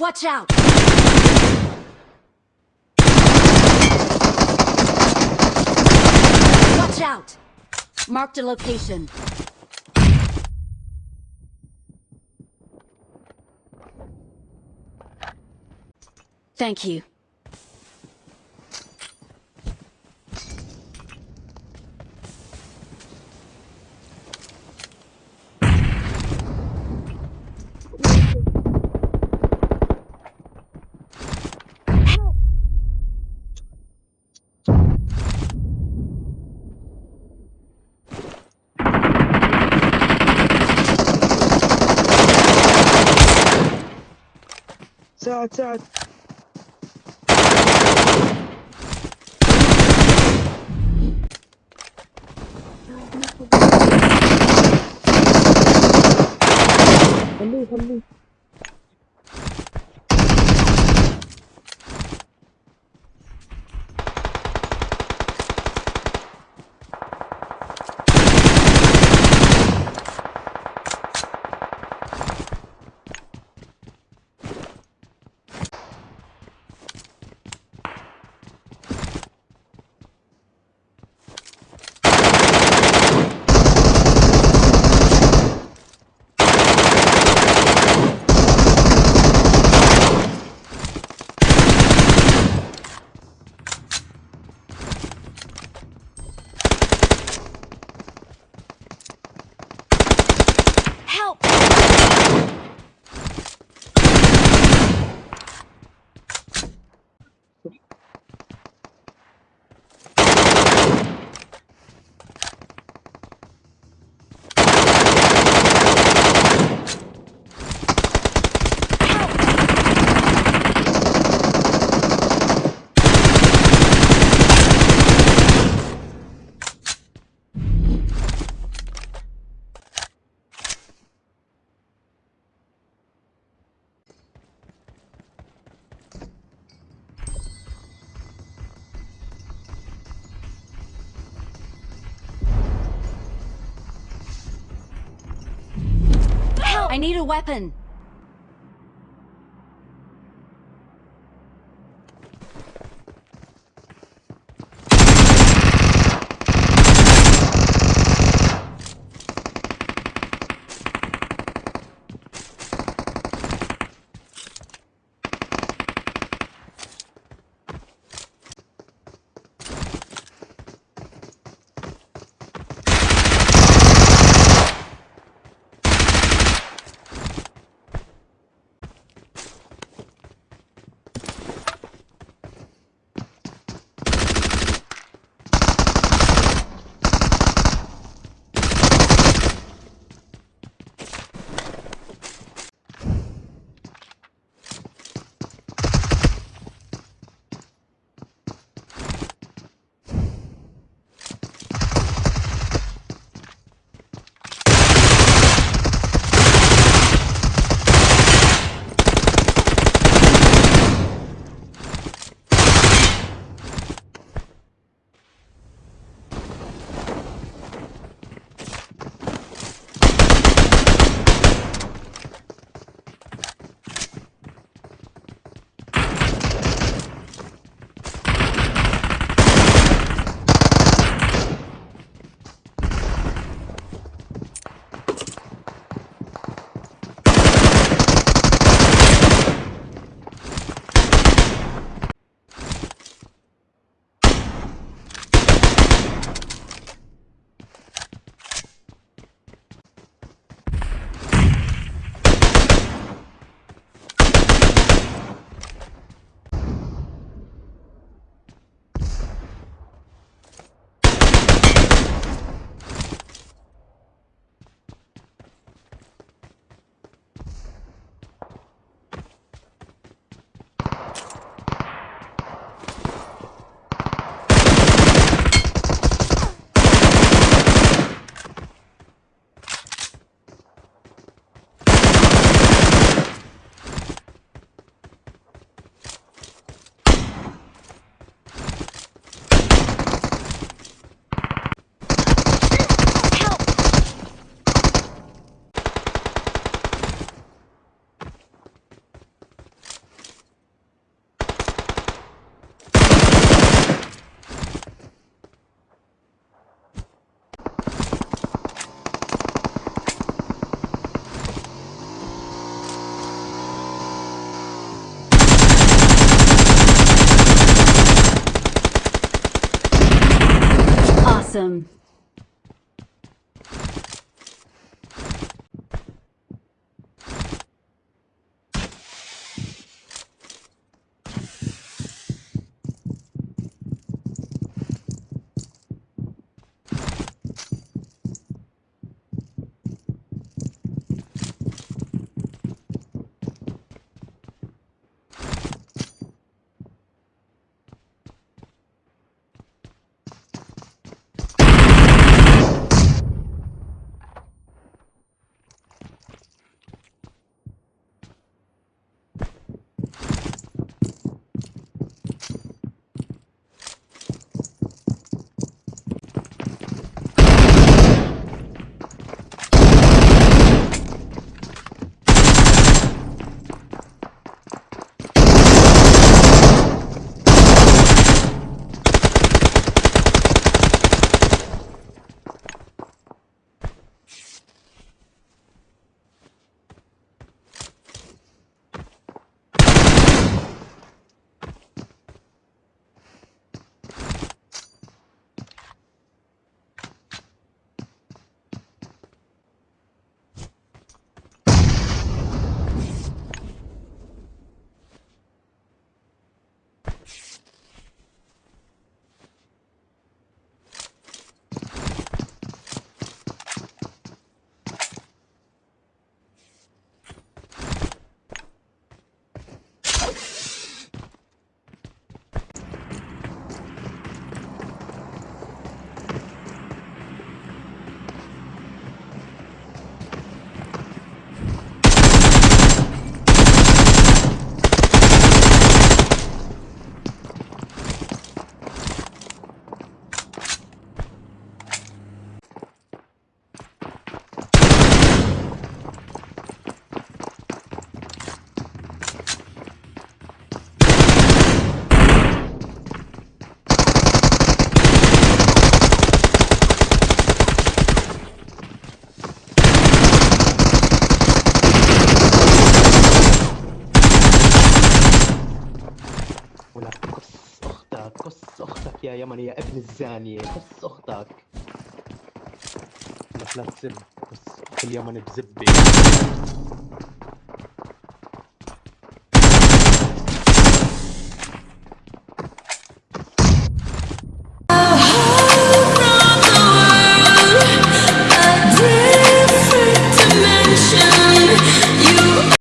Watch out! Watch out! Marked a location. Thank you. 在这，我六分。I need a weapon. Awesome. يا يمن يا ابن الزانية قص أختك. لا تسب بس اخت اليمن بزبة